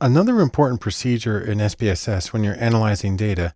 Another important procedure in SPSS when you're analyzing data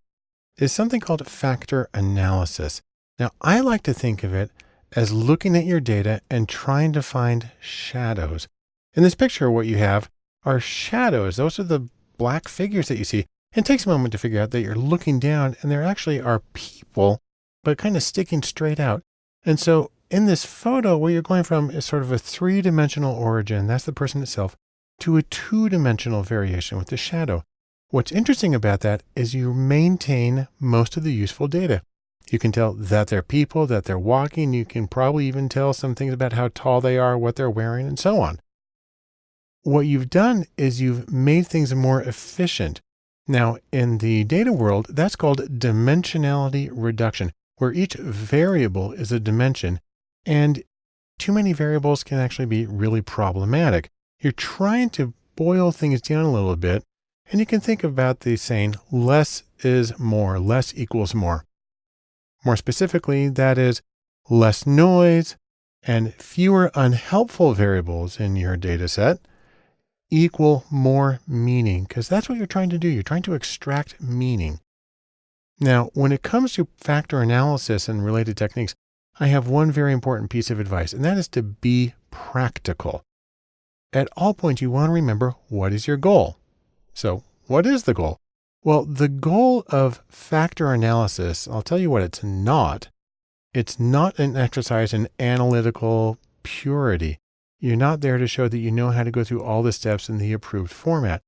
is something called factor analysis. Now, I like to think of it as looking at your data and trying to find shadows. In this picture, what you have are shadows. Those are the black figures that you see. It takes a moment to figure out that you're looking down and there actually are people, but kind of sticking straight out. And so in this photo, where you're going from is sort of a three-dimensional origin. That's the person itself to a two-dimensional variation with the shadow. What's interesting about that is you maintain most of the useful data. You can tell that they're people, that they're walking. You can probably even tell some things about how tall they are, what they're wearing, and so on. What you've done is you've made things more efficient. Now, in the data world, that's called dimensionality reduction, where each variable is a dimension, and too many variables can actually be really problematic you're trying to boil things down a little bit. And you can think about the saying less is more, less equals more. More specifically, that is less noise and fewer unhelpful variables in your data set equal more meaning, because that's what you're trying to do. You're trying to extract meaning. Now, when it comes to factor analysis and related techniques, I have one very important piece of advice, and that is to be practical at all points, you want to remember what is your goal. So what is the goal? Well, the goal of factor analysis, I'll tell you what it's not. It's not an exercise in analytical purity. You're not there to show that you know how to go through all the steps in the approved format.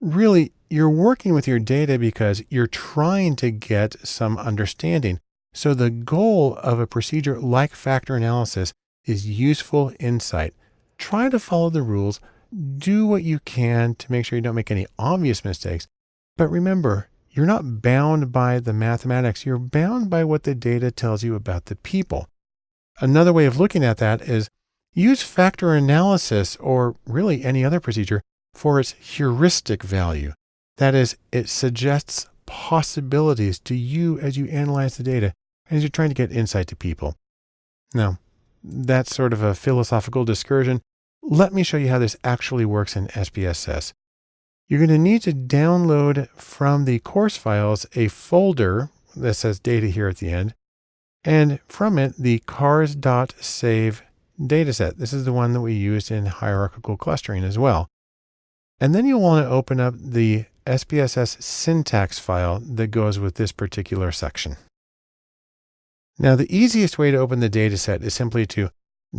Really, you're working with your data because you're trying to get some understanding. So the goal of a procedure like factor analysis is useful insight try to follow the rules, do what you can to make sure you don't make any obvious mistakes. But remember, you're not bound by the mathematics. You're bound by what the data tells you about the people. Another way of looking at that is use factor analysis or really any other procedure for its heuristic value. That is, it suggests possibilities to you as you analyze the data and as you're trying to get insight to people. Now, that's sort of a philosophical discursion. Let me show you how this actually works in SPSS. You're going to need to download from the course files a folder that says data here at the end, and from it, the cars.save dataset. This is the one that we used in hierarchical clustering as well. And then you'll want to open up the SPSS syntax file that goes with this particular section. Now, the easiest way to open the dataset is simply to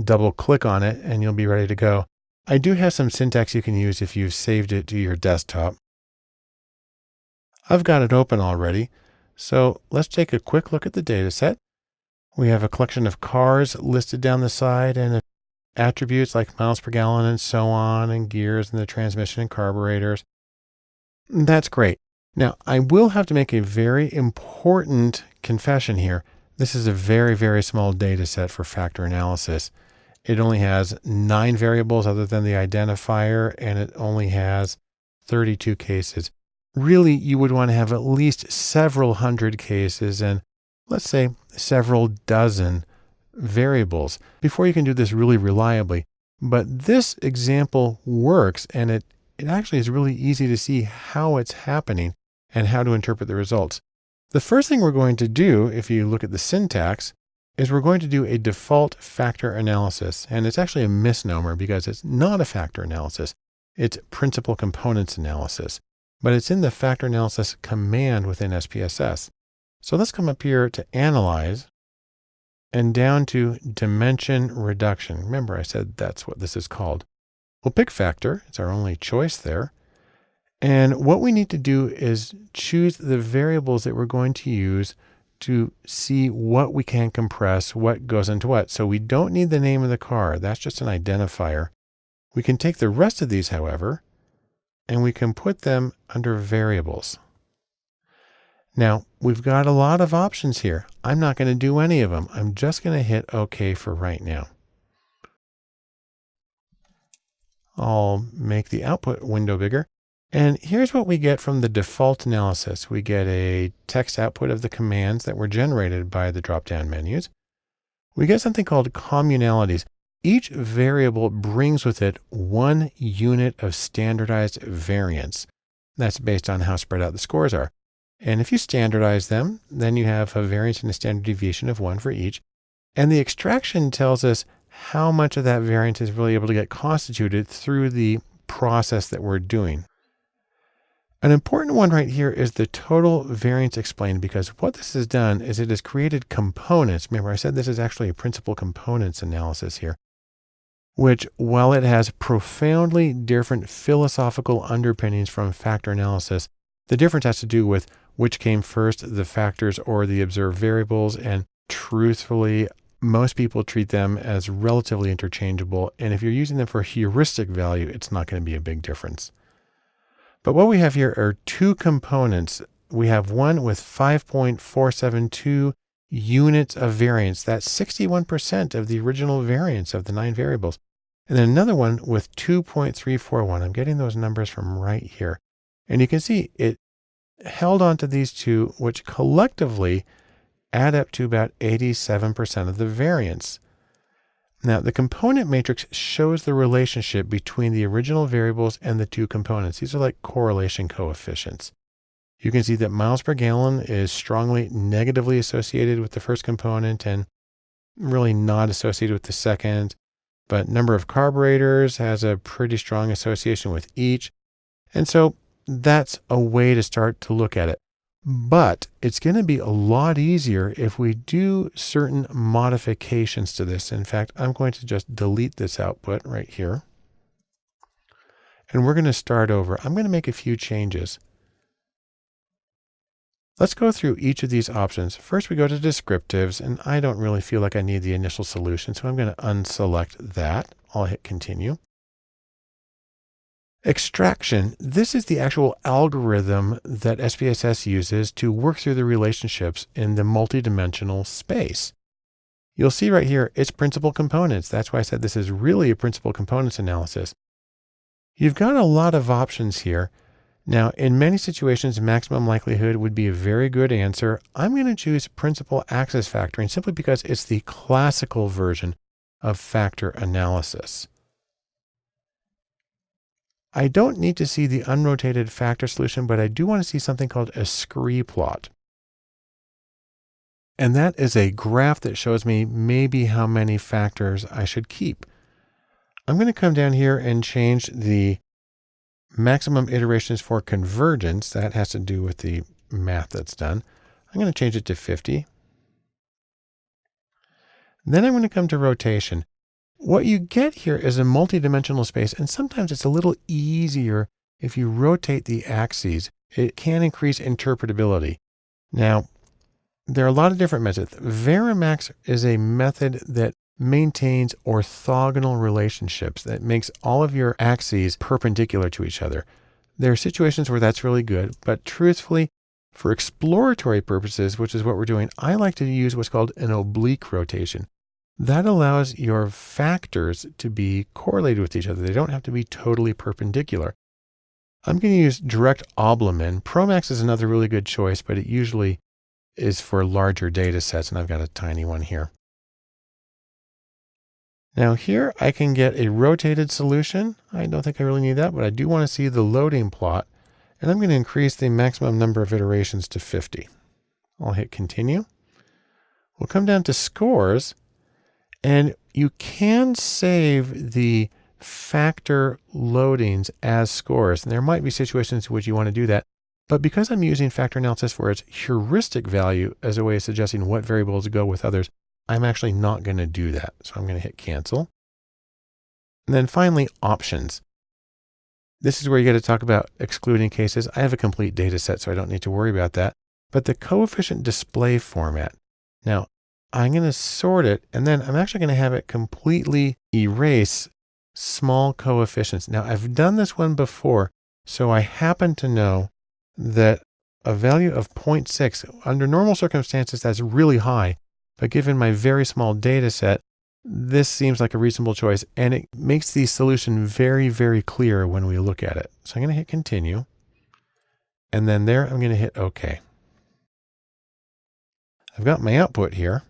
double click on it and you'll be ready to go. I do have some syntax you can use if you've saved it to your desktop. I've got it open already. So let's take a quick look at the dataset. We have a collection of cars listed down the side and attributes like miles per gallon and so on and gears and the transmission and carburetors. That's great. Now I will have to make a very important confession here. This is a very, very small data set for factor analysis. It only has nine variables other than the identifier, and it only has 32 cases. Really, you would want to have at least several hundred cases and let's say several dozen variables before you can do this really reliably. But this example works and it, it actually is really easy to see how it's happening and how to interpret the results. The first thing we're going to do, if you look at the syntax, is we're going to do a default factor analysis. And it's actually a misnomer because it's not a factor analysis. It's principal components analysis, but it's in the factor analysis command within SPSS. So let's come up here to analyze and down to dimension reduction. Remember I said that's what this is called. We'll pick factor. It's our only choice there. And what we need to do is choose the variables that we're going to use to see what we can compress, what goes into what. So we don't need the name of the car. That's just an identifier. We can take the rest of these, however, and we can put them under variables. Now, we've got a lot of options here. I'm not going to do any of them. I'm just going to hit OK for right now. I'll make the output window bigger. And here's what we get from the default analysis. We get a text output of the commands that were generated by the drop-down menus. We get something called communalities. each variable brings with it one unit of standardized variance. That's based on how spread out the scores are. And if you standardize them, then you have a variance and a standard deviation of one for each. And the extraction tells us how much of that variance is really able to get constituted through the process that we're doing. An important one right here is the total variance explained because what this has done is it has created components. Remember I said this is actually a principal components analysis here, which while it has profoundly different philosophical underpinnings from factor analysis, the difference has to do with which came first, the factors or the observed variables. And truthfully, most people treat them as relatively interchangeable. And if you're using them for heuristic value, it's not going to be a big difference. But what we have here are two components. We have one with 5.472 units of variance. That's 61% of the original variance of the nine variables. And then another one with 2.341. I'm getting those numbers from right here. And you can see it held on to these two, which collectively add up to about 87% of the variance. Now, the component matrix shows the relationship between the original variables and the two components. These are like correlation coefficients. You can see that miles per gallon is strongly negatively associated with the first component and really not associated with the second. But number of carburetors has a pretty strong association with each. And so that's a way to start to look at it. But it's going to be a lot easier if we do certain modifications to this. In fact, I'm going to just delete this output right here. And we're going to start over. I'm going to make a few changes. Let's go through each of these options. First, we go to descriptives, and I don't really feel like I need the initial solution, so I'm going to unselect that. I'll hit continue. Extraction. This is the actual algorithm that SPSS uses to work through the relationships in the multidimensional space. You'll see right here, it's principal components. That's why I said this is really a principal components analysis. You've got a lot of options here. Now, in many situations, maximum likelihood would be a very good answer. I'm going to choose principal axis factoring simply because it's the classical version of factor analysis. I don't need to see the unrotated factor solution, but I do want to see something called a scree plot. And that is a graph that shows me maybe how many factors I should keep. I'm going to come down here and change the maximum iterations for convergence. That has to do with the math that's done. I'm going to change it to 50. Then I'm going to come to rotation. What you get here is a multidimensional space, and sometimes it's a little easier if you rotate the axes. It can increase interpretability. Now, there are a lot of different methods. Varimax is a method that maintains orthogonal relationships that makes all of your axes perpendicular to each other. There are situations where that's really good, but truthfully, for exploratory purposes, which is what we're doing, I like to use what's called an oblique rotation. That allows your factors to be correlated with each other. They don't have to be totally perpendicular. I'm going to use direct Oblimin. Promax is another really good choice, but it usually is for larger data sets, and I've got a tiny one here. Now here I can get a rotated solution. I don't think I really need that, but I do want to see the loading plot. And I'm going to increase the maximum number of iterations to 50. I'll hit continue. We'll come down to scores and you can save the factor loadings as scores. And there might be situations in which you want to do that. But because I'm using factor analysis for its heuristic value as a way of suggesting what variables go with others, I'm actually not going to do that. So I'm going to hit cancel. And then finally, options. This is where you get to talk about excluding cases. I have a complete data set, so I don't need to worry about that. But the coefficient display format. Now, I'm going to sort it and then I'm actually going to have it completely erase small coefficients. Now I've done this one before, so I happen to know that a value of 0.6 under normal circumstances, that's really high. But given my very small data set, this seems like a reasonable choice and it makes the solution very, very clear when we look at it. So I'm going to hit continue. And then there, I'm going to hit OK. I've got my output here.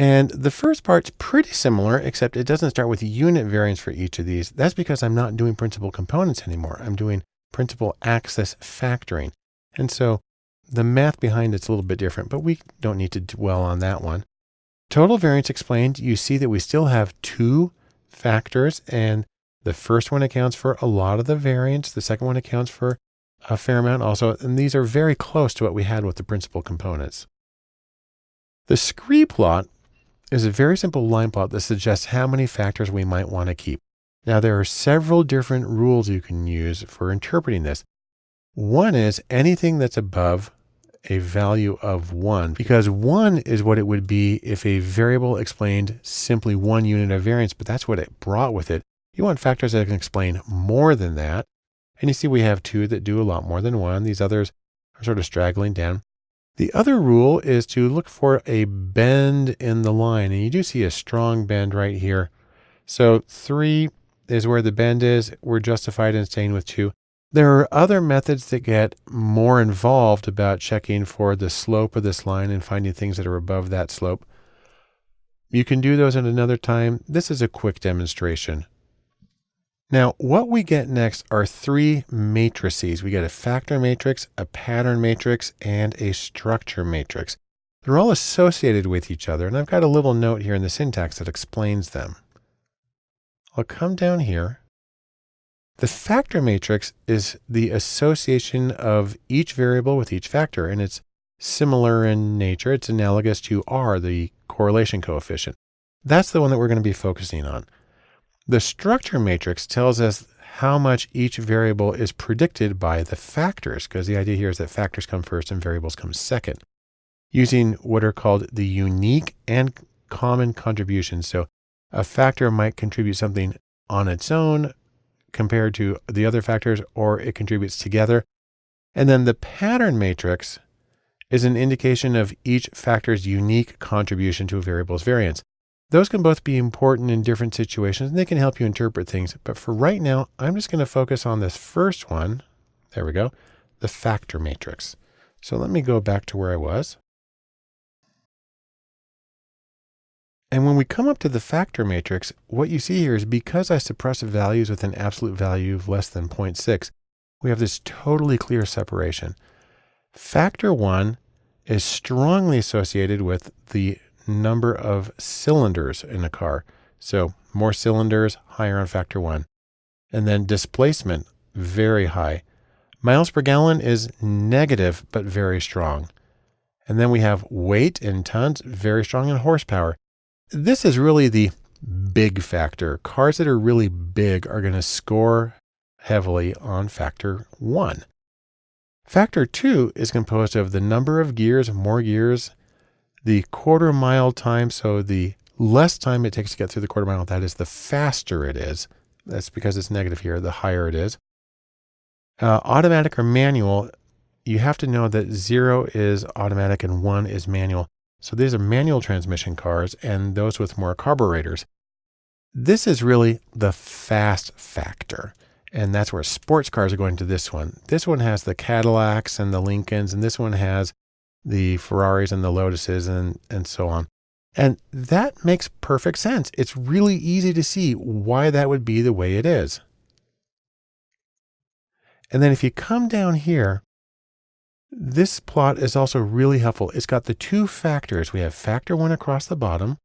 And the first part's pretty similar, except it doesn't start with unit variance for each of these. That's because I'm not doing principal components anymore. I'm doing principal axis factoring. And so the math behind it's a little bit different, but we don't need to dwell on that one. Total variance explained, you see that we still have two factors and the first one accounts for a lot of the variance. The second one accounts for a fair amount also. And these are very close to what we had with the principal components. The scree plot is a very simple line plot that suggests how many factors we might want to keep. Now, there are several different rules you can use for interpreting this. One is anything that's above a value of one, because one is what it would be if a variable explained simply one unit of variance, but that's what it brought with it. You want factors that can explain more than that. And you see we have two that do a lot more than one. These others are sort of straggling down. The other rule is to look for a bend in the line. And you do see a strong bend right here. So three is where the bend is. We're justified in staying with two. There are other methods that get more involved about checking for the slope of this line and finding things that are above that slope. You can do those at another time. This is a quick demonstration. Now, what we get next are three matrices. We get a factor matrix, a pattern matrix, and a structure matrix. They're all associated with each other, and I've got a little note here in the syntax that explains them. I'll come down here. The factor matrix is the association of each variable with each factor, and it's similar in nature. It's analogous to R, the correlation coefficient. That's the one that we're going to be focusing on. The structure matrix tells us how much each variable is predicted by the factors, because the idea here is that factors come first and variables come second, using what are called the unique and common contributions. So a factor might contribute something on its own compared to the other factors, or it contributes together. And then the pattern matrix is an indication of each factor's unique contribution to a variable's variance. Those can both be important in different situations and they can help you interpret things. But for right now, I'm just going to focus on this first one. There we go. The factor matrix. So let me go back to where I was. And when we come up to the factor matrix, what you see here is because I suppress values with an absolute value of less than 0.6, we have this totally clear separation. Factor one is strongly associated with the number of cylinders in a car. So more cylinders, higher on factor one. And then displacement, very high. Miles per gallon is negative, but very strong. And then we have weight in tons, very strong in horsepower. This is really the big factor. Cars that are really big are going to score heavily on factor one. Factor two is composed of the number of gears, more gears, the quarter mile time. So the less time it takes to get through the quarter mile, that is the faster it is. That's because it's negative here, the higher it is. Uh, automatic or manual, you have to know that zero is automatic and one is manual. So these are manual transmission cars and those with more carburetors. This is really the fast factor. And that's where sports cars are going to this one. This one has the Cadillacs and the Lincolns, and this one has the Ferraris and the Lotuses and, and so on. And that makes perfect sense. It's really easy to see why that would be the way it is. And then if you come down here, this plot is also really helpful. It's got the two factors. We have factor one across the bottom.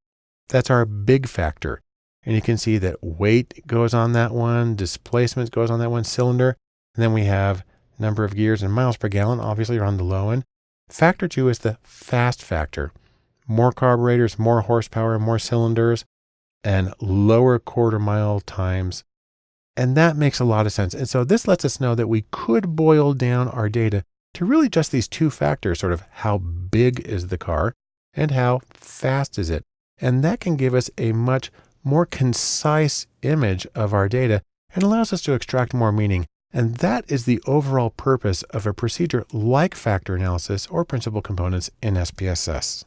That's our big factor. And you can see that weight goes on that one, displacement goes on that one cylinder. And then we have number of gears and miles per gallon, obviously are on the low end. Factor two is the fast factor. More carburetors, more horsepower, more cylinders, and lower quarter mile times. And that makes a lot of sense. And so this lets us know that we could boil down our data to really just these two factors, sort of how big is the car and how fast is it. And that can give us a much more concise image of our data and allows us to extract more meaning and that is the overall purpose of a procedure like factor analysis or principal components in SPSS.